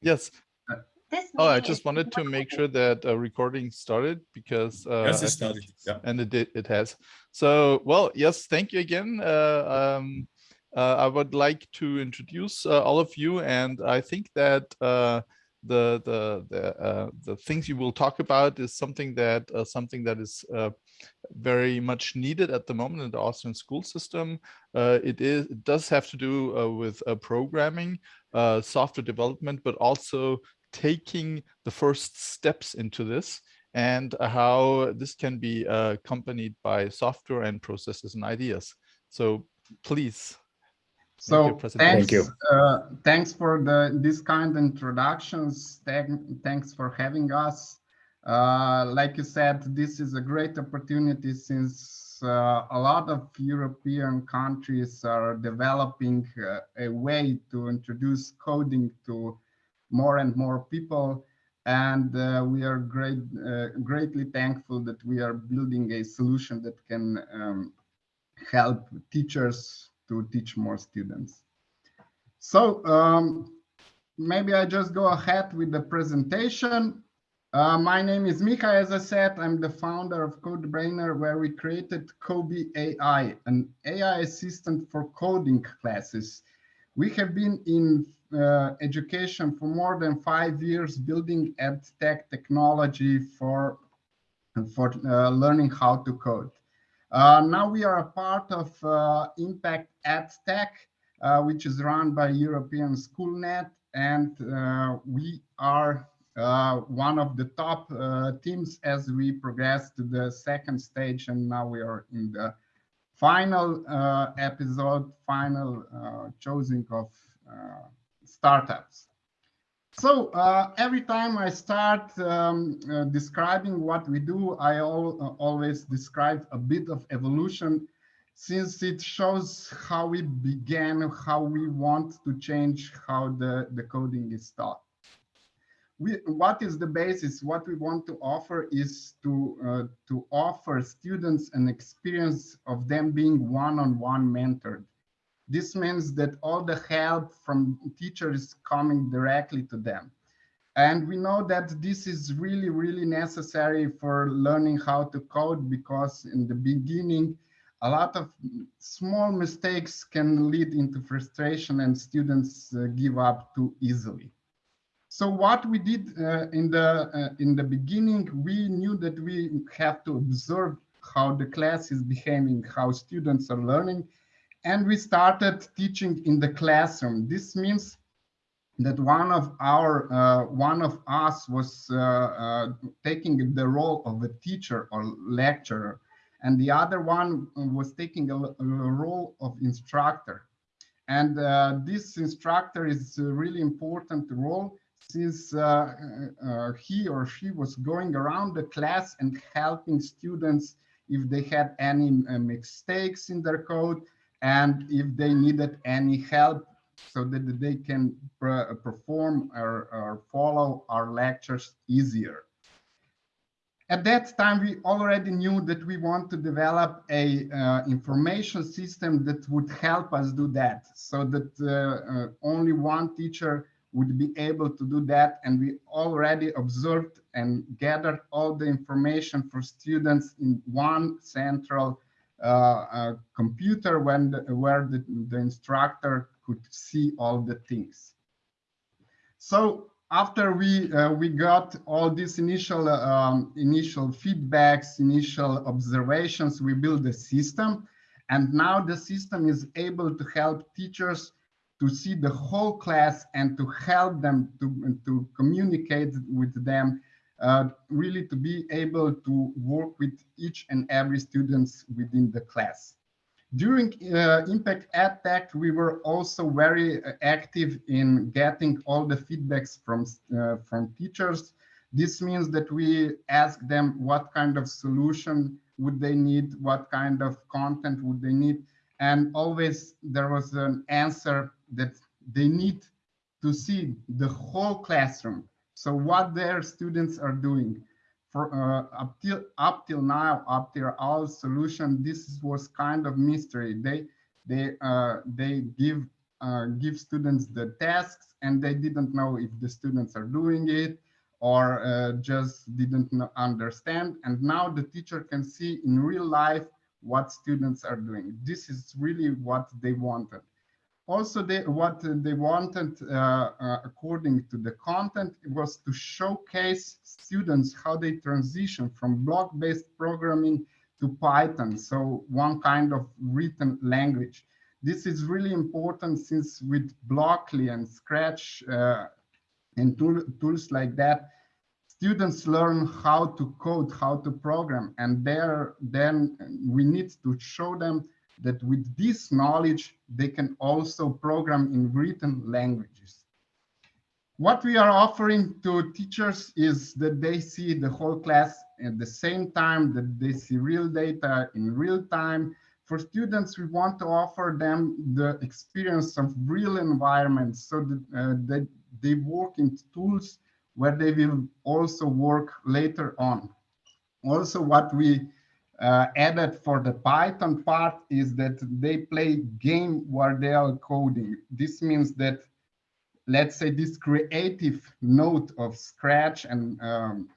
Yes. This Oh, I just wanted to make sure that uh, recording started because uh, Yes, it started. Yeah. and it did, it has. So, well, yes, thank you again. Uh, um, uh, I would like to introduce uh, all of you, and I think that uh, the the the uh, the things you will talk about is something that uh, something that is uh, very much needed at the moment in the Austrian school system. Uh, it is it does have to do uh, with uh, programming, uh, software development, but also taking the first steps into this and how this can be uh, accompanied by software and processes and ideas. So please. So thanks, Thank you. uh, thanks for the this kind introductions. Thank, thanks for having us. Uh, like you said, this is a great opportunity since uh, a lot of European countries are developing uh, a way to introduce coding to more and more people. And uh, we are great, uh, greatly thankful that we are building a solution that can um, help teachers to teach more students. So um, maybe I just go ahead with the presentation. Uh, my name is Mika, as I said, I'm the founder of CodeBrainer, where we created Kobe AI, an AI assistant for coding classes. We have been in uh, education for more than five years, building ed tech technology for, for uh, learning how to code. Uh, now we are a part of uh, Impact EdTech, which is run by European SchoolNet, and we are one of the top uh, teams as we progress to the second stage, and now we are in the final uh, episode, final uh, choosing of uh, startups. So uh, every time I start um, uh, describing what we do, I uh, always describe a bit of evolution since it shows how we began, how we want to change how the, the coding is taught. We, what is the basis? What we want to offer is to, uh, to offer students an experience of them being one-on-one -on -one mentored. This means that all the help from teachers is coming directly to them. And we know that this is really, really necessary for learning how to code because in the beginning, a lot of small mistakes can lead into frustration and students uh, give up too easily. So what we did uh, in the uh, in the beginning, we knew that we have to observe how the class is behaving, how students are learning, and we started teaching in the classroom. This means that one of our uh, one of us was uh, uh, taking the role of a teacher or lecturer, and the other one was taking a, a role of instructor. And uh, this instructor is a really important role since uh, uh, he or she was going around the class and helping students if they had any mistakes in their code and if they needed any help so that they can perform or, or, follow our lectures easier. At that time, we already knew that we want to develop a uh, information system that would help us do that so that uh, uh, only one teacher would be able to do that. And we already observed and gathered all the information for students in one central uh, computer when the, where the, the instructor could see all the things. So after we uh, we got all these initial um, initial feedbacks, initial observations, we built a system, and now the system is able to help teachers to see the whole class and to help them to to communicate with them uh, really to be able to work with each and every students within the class. During uh, Impact EdTech, we were also very active in getting all the feedbacks from, uh, from teachers. This means that we ask them what kind of solution would they need, what kind of content would they need, and always there was an answer that they need to see the whole classroom, so what their students are doing for uh, up till up till now, up till our solution, this was kind of mystery. They they uh, they give uh, give students the tasks and they didn't know if the students are doing it or uh, just didn't understand. And now the teacher can see in real life what students are doing. This is really what they wanted. Also, they, what they wanted, uh, uh, according to the content, was to showcase students how they transition from block-based programming to Python, so one kind of written language. This is really important since with Blockly and Scratch uh, and tool, tools like that, students learn how to code, how to program, and there then we need to show them that with this knowledge, they can also program in written languages. What we are offering to teachers is that they see the whole class at the same time, that they see real data in real time. For students, we want to offer them the experience of real environments so that, uh, that they work in tools where they will also work later on. Also, what we uh, added for the Python part is that they play game where they are coding. This means that, let's say this creative note of Scratch and um,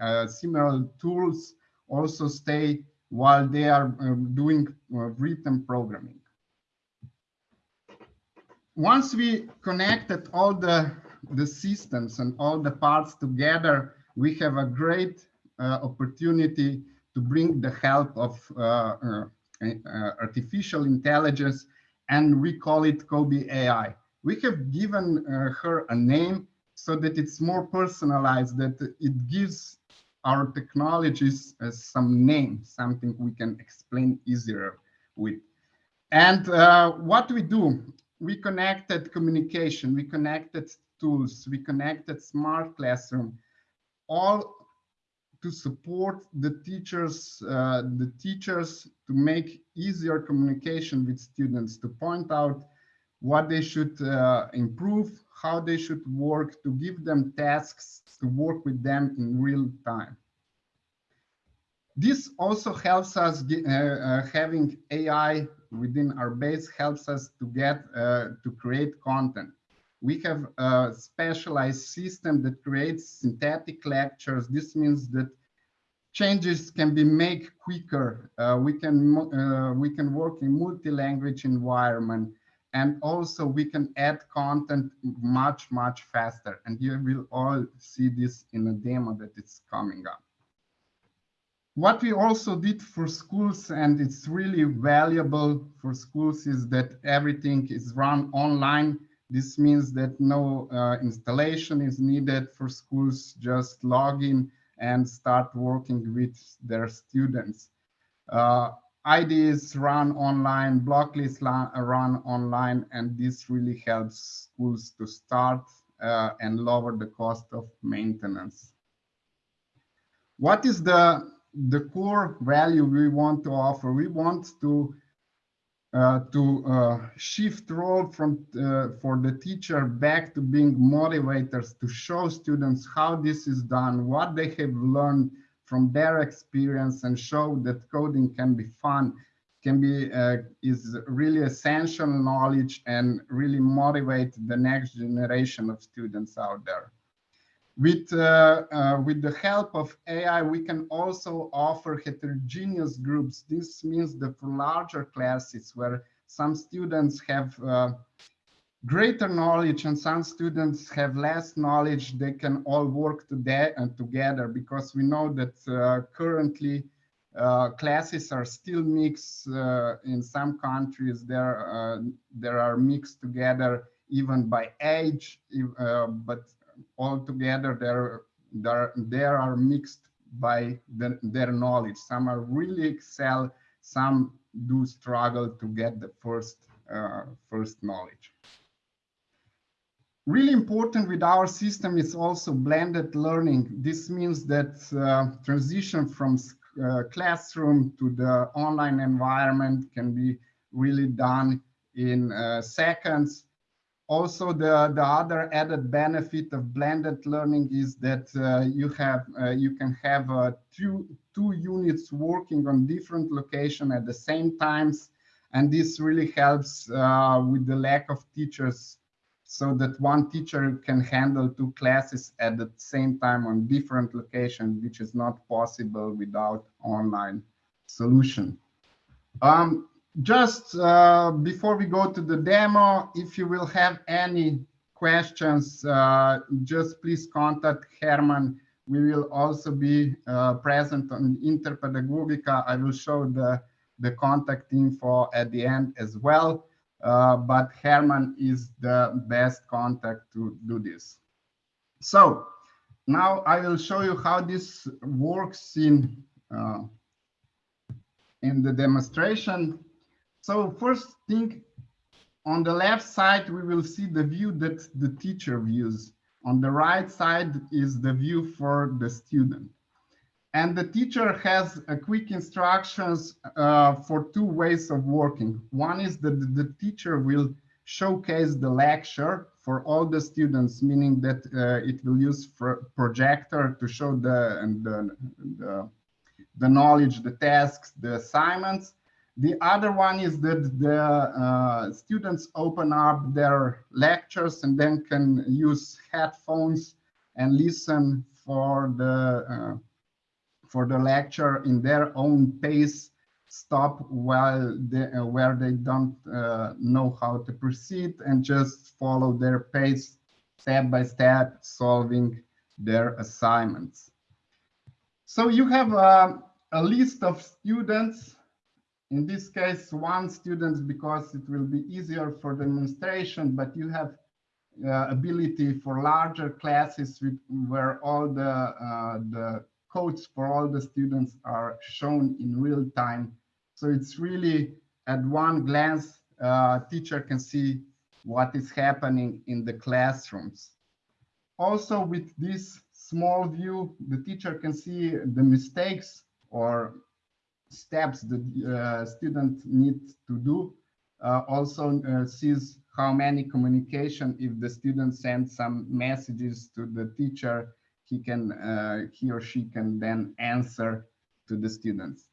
uh, similar tools also stay while they are um, doing uh, written programming. Once we connected all the, the systems and all the parts together, we have a great uh, opportunity to bring the help of uh, uh, uh, artificial intelligence, and we call it Kobe AI. We have given her a name so that it's more personalized, that it gives our technologies some name, something we can explain easier with. And uh, what we do, we connected communication, we connected tools, we connected smart classroom, all to support the teachers, uh, the teachers to make easier communication with students, to point out what they should uh, improve, how they should work, to give them tasks, to work with them in real time. This also helps us uh, uh, having AI within our base helps us to get uh, to create content we have a specialized system that creates synthetic lectures. This means that changes can be made quicker. Uh, we can uh, we can work in multi-language environment, and also we can add content much much faster. And you will all see this in a demo that is coming up. What we also did for schools, and it's really valuable for schools, is that everything is run online this means that no uh, installation is needed for schools, just log in and start working with their students. Uh, IDs run online, Blockly's run online, and this really helps schools to start uh, and lower the cost of maintenance. What is the, the core value we want to offer? We want to uh, to uh, shift role from uh, for the teacher back to being motivators to show students how this is done, what they have learned from their experience and show that coding can be fun, can be uh, is really essential knowledge and really motivate the next generation of students out there. With, uh, uh, with the help of AI, we can also offer heterogeneous groups. This means that for larger classes where some students have uh, greater knowledge and some students have less knowledge, they can all work today and together because we know that uh, currently uh, classes are still mixed uh, in some countries. There, uh, there are mixed together even by age, uh, but altogether they're, they're, are mixed by the, their knowledge. Some are really excel, some do struggle to get the first, uh, first knowledge. Really important with our system is also blended learning. This means that uh, transition from uh, classroom to the online environment can be really done in uh, seconds also, the, the other added benefit of blended learning is that uh, you have uh, you can have uh, two two units working on different location at the same times, And this really helps uh, with the lack of teachers so that one teacher can handle two classes at the same time on different locations, which is not possible without online solution. Um, just uh, before we go to the demo, if you will have any questions, uh, just please contact Herman. We will also be uh, present on Interpedagogica. I will show the, the contact info at the end as well. Uh, but Herman is the best contact to do this. So now I will show you how this works in, uh, in the demonstration. So first thing, on the left side, we will see the view that the teacher views. On the right side is the view for the student. And the teacher has a quick instructions uh, for two ways of working. One is that the teacher will showcase the lecture for all the students, meaning that uh, it will use projector to show the, the, the, the, knowledge, the tasks, the assignments. The other one is that the uh, students open up their lectures and then can use headphones and listen for the uh, for the lecture in their own pace, stop while they, uh, where they don't uh, know how to proceed and just follow their pace step by step, solving their assignments. So you have uh, a list of students, in this case, one student because it will be easier for demonstration, but you have uh, ability for larger classes with, where all the, uh, the codes for all the students are shown in real time. So it's really at one glance, uh, teacher can see what is happening in the classrooms. Also with this small view, the teacher can see the mistakes or steps the uh, student needs to do. Uh, also uh, sees how many communication if the student sends some messages to the teacher he can uh, he or she can then answer to the students.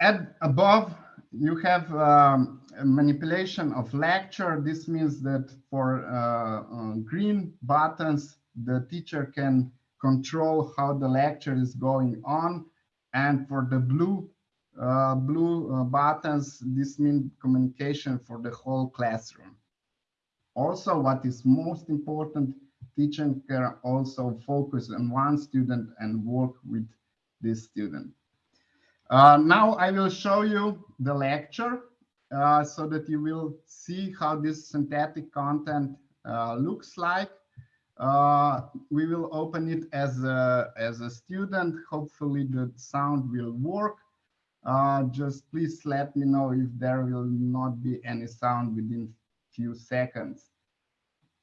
At above, you have um, manipulation of lecture. This means that for uh, green buttons, the teacher can control how the lecture is going on. And for the blue uh, blue uh, buttons, this means communication for the whole classroom. Also, what is most important teacher can also focus on one student and work with this student. Uh, now I will show you the lecture uh, so that you will see how this synthetic content uh, looks like. Uh, we will open it as a, as a student. Hopefully the sound will work. Uh, just please let me know if there will not be any sound within few seconds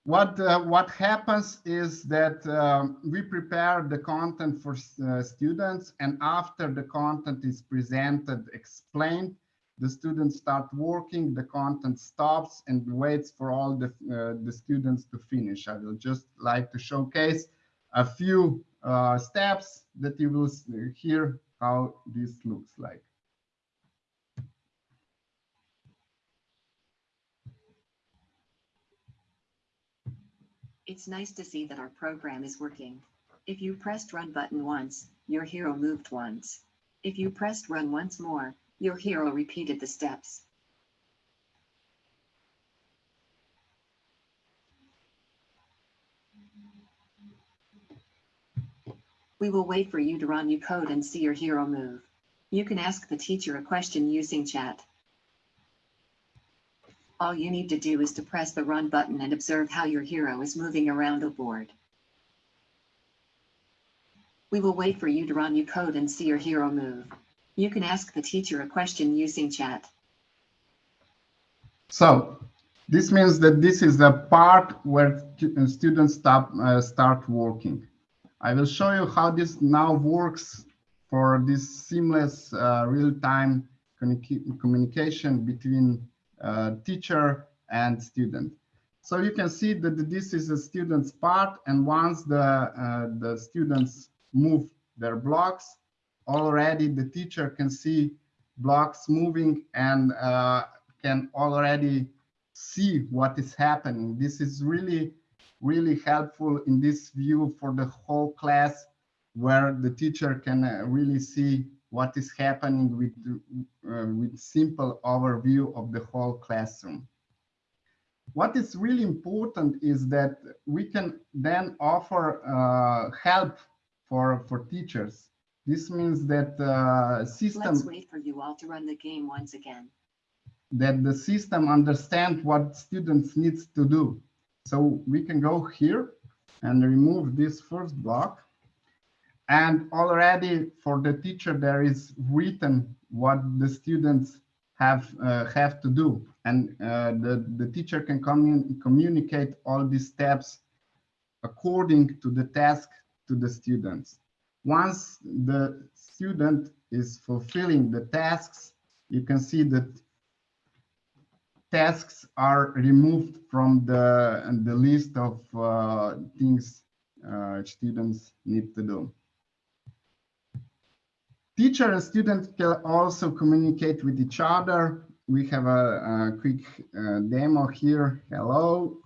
what uh, what happens is that um, we prepare the content for uh, students and after the content is presented explained the students start working the content stops and waits for all the uh, the students to finish i will just like to showcase a few uh, steps that you will hear how this looks like It's nice to see that our program is working. If you pressed run button once, your hero moved once. If you pressed run once more, your hero repeated the steps. We will wait for you to run your code and see your hero move. You can ask the teacher a question using chat. All you need to do is to press the run button and observe how your hero is moving around the board. We will wait for you to run your code and see your hero move. You can ask the teacher a question using chat. So this means that this is the part where students stop, uh, start working. I will show you how this now works for this seamless uh, real-time communication between uh, teacher and student. So you can see that this is a student's part, and once the, uh, the students move their blocks, already the teacher can see blocks moving and uh, can already see what is happening. This is really, really helpful in this view for the whole class where the teacher can uh, really see what is happening with, uh, with simple overview of the whole classroom. What is really important is that we can then offer uh, help for, for teachers. This means that uh, system Let's wait for you all to run the game once again. that the system understands what students needs to do. So we can go here and remove this first block. And already for the teacher, there is written what the students have uh, have to do. And uh, the, the teacher can commun communicate all these steps according to the task to the students. Once the student is fulfilling the tasks, you can see that tasks are removed from the, the list of uh, things uh, students need to do. Teacher and student can also communicate with each other. We have a, a quick uh, demo here. Hello.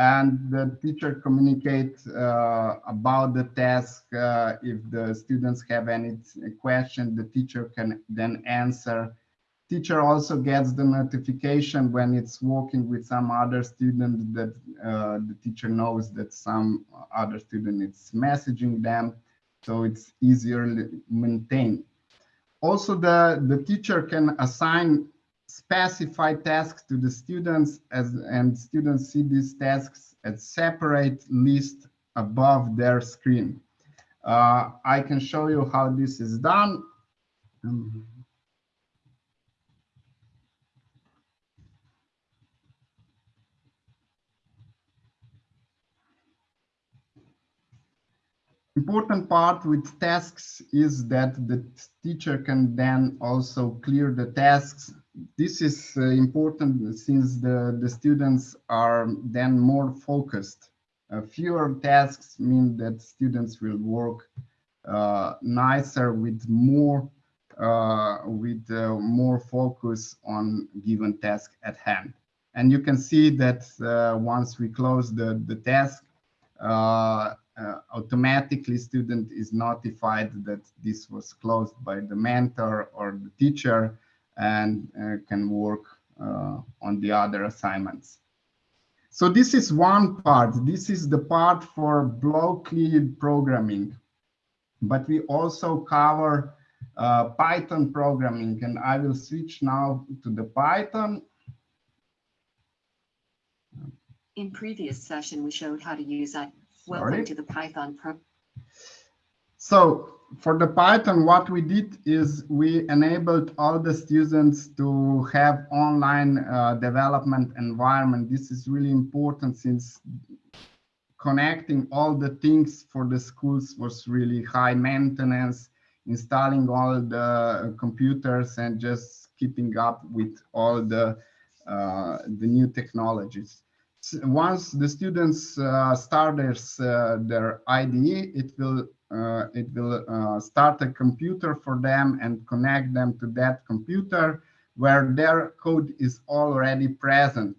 And the teacher communicates uh, about the task. Uh, if the students have any question, the teacher can then answer teacher also gets the notification when it's working with some other student that uh, the teacher knows that some other student is messaging them so it's easier maintained also the the teacher can assign specified tasks to the students as and students see these tasks as separate list above their screen uh, i can show you how this is done um, important part with tasks is that the teacher can then also clear the tasks. This is uh, important since the, the students are then more focused. Uh, fewer tasks mean that students will work uh, nicer with more uh, with uh, more focus on given task at hand. And you can see that uh, once we close the, the task, automatically student is notified that this was closed by the mentor or the teacher and uh, can work uh, on the other assignments. So this is one part. This is the part for blockly programming. But we also cover uh, Python programming and I will switch now to the Python. In previous session, we showed how to use that. Sorry. Welcome to the Python pro. So for the Python, what we did is we enabled all the students to have online uh, development environment. This is really important since connecting all the things for the schools was really high maintenance, installing all the computers and just keeping up with all the uh, the new technologies once the students uh, start their, uh, their IDE, it will uh, it will uh, start a computer for them and connect them to that computer where their code is already present.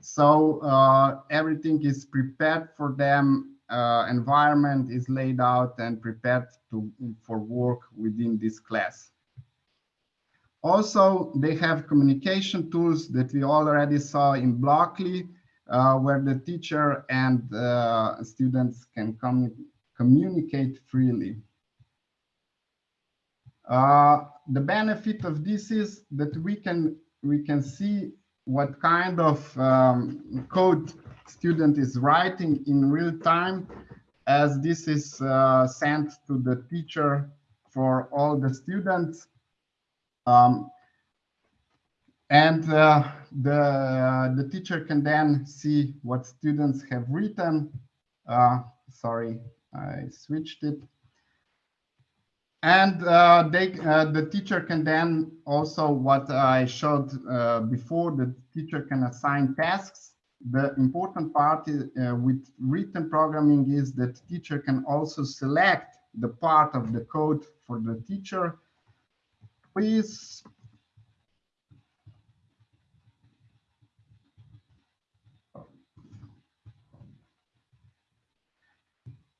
So uh, everything is prepared for them. Uh, environment is laid out and prepared to for work within this class. Also, they have communication tools that we already saw in Blockly uh, where the teacher and uh, students can com communicate freely. Uh, the benefit of this is that we can we can see what kind of um, code student is writing in real time as this is uh, sent to the teacher for all the students. Um, and uh, the the teacher can then see what students have written. Uh, sorry, I switched it. And uh, they, uh, the teacher can then also what I showed uh, before, the teacher can assign tasks. The important part is, uh, with written programming is that teacher can also select the part of the code for the teacher please.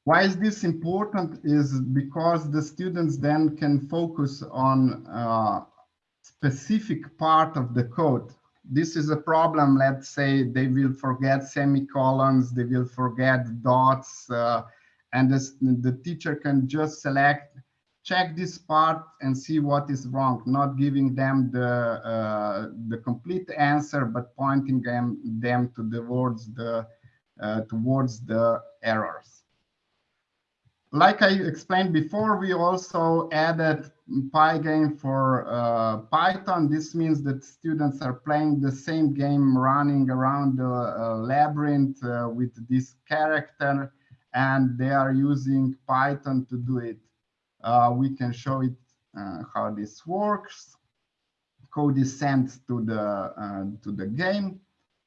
Why is this important is because the students then can focus on uh, specific part of the code. This is a problem, let's say they will forget semicolons, they will forget dots, uh, and this, the teacher can just select, check this part and see what is wrong, not giving them the, uh, the complete answer, but pointing them, them to towards the, uh, towards the errors like I explained before, we also added Pygame for uh, Python. This means that students are playing the same game running around the uh, labyrinth uh, with this character, and they are using Python to do it. Uh, we can show it uh, how this works. Code is sent to the uh, to the game,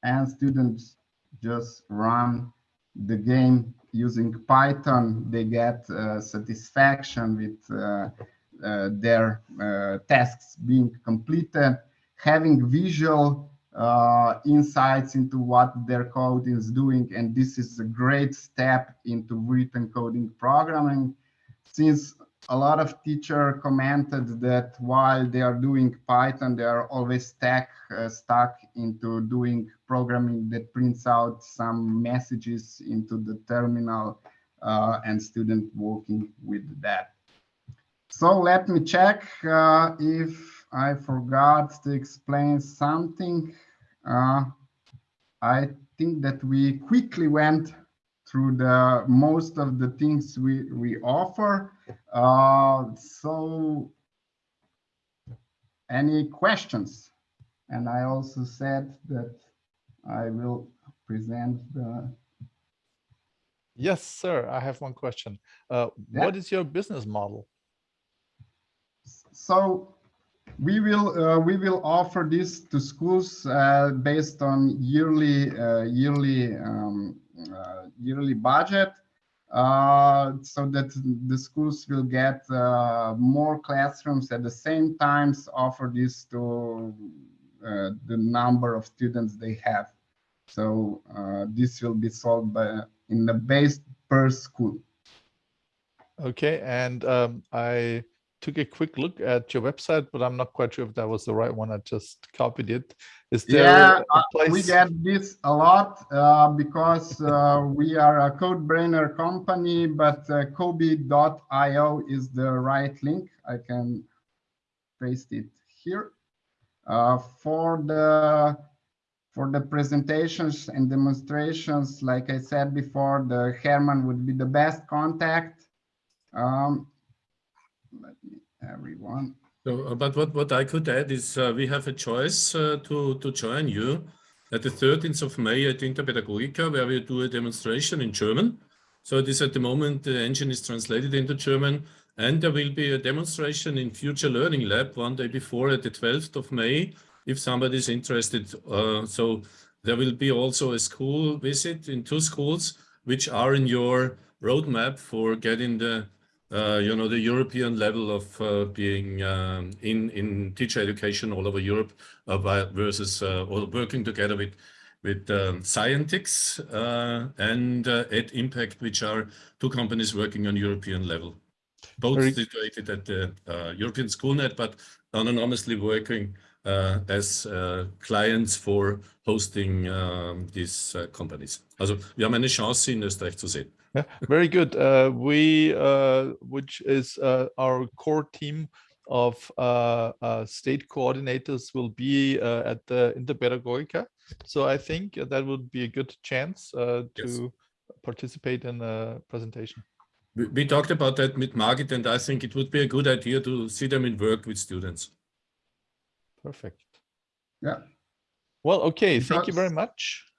and students just run the game using Python, they get uh, satisfaction with uh, uh, their tasks being completed, having visual insights into what their code is doing. And this is a great step into written coding programming since a lot of teacher commented that while they are doing Python, they are always stuck, uh, stuck into doing programming that prints out some messages into the terminal uh, and student working with that. So let me check uh, if I forgot to explain something. Uh, I think that we quickly went through the most of the things we, we offer. Uh, so any questions? And I also said that I will present the. Yes, sir. I have one question. Uh, Yeah. What is your business model? So we will uh, we will offer this to schools uh, based on yearly uh, yearly um, uh, yearly budget uh, so that the schools will get uh, more classrooms at the same times offer this to the number of students they have. So this will be solved by in the base per school. Okay, and um, I took a quick look at your website, but I'm not quite sure if that was the right one. I just copied it. Is there yeah, a uh, place? we get this a lot uh, because uh, we are a CodeBrainer company, but uh, Kobe.io is the right link. I can paste it here. Uh, for the for the presentations and demonstrations, like I said before, the Herman would be the best contact. Um, let me, everyone. So, uh, but what, what I could add is uh, we have a choice uh, to, to join you at the 13th of May at Interpedagogica, where we do a demonstration in German. So it is at the moment, the engine is translated into German, and there will be a demonstration in Future Learning Lab one day before at the 12th of May, if somebody is interested. Uh, so there will be also a school visit in two schools, which are in your roadmap for getting the you know, the European level of uh, being um, in in teacher education all over Europe uh, versus uh, or working together with with um, Scientix uh, and uh, EdImpact, which are two companies working on European level, both Very- situated at the European Schoolnet, but anonymously working as clients for hosting um, these companies. Also, wir haben eine Chance in Österreich zu sehen. Yeah, very good. Uh, we, uh, which is uh, our core team of uh, uh, state coordinators, will be uh, at the Interpedagogica. So I think that would be a good chance uh, Yes. to participate in a presentation. We, we talked about that with Margit, and I think it would be a good idea to see them in work with students. Perfect. Yeah. Well, okay. Thank you very much.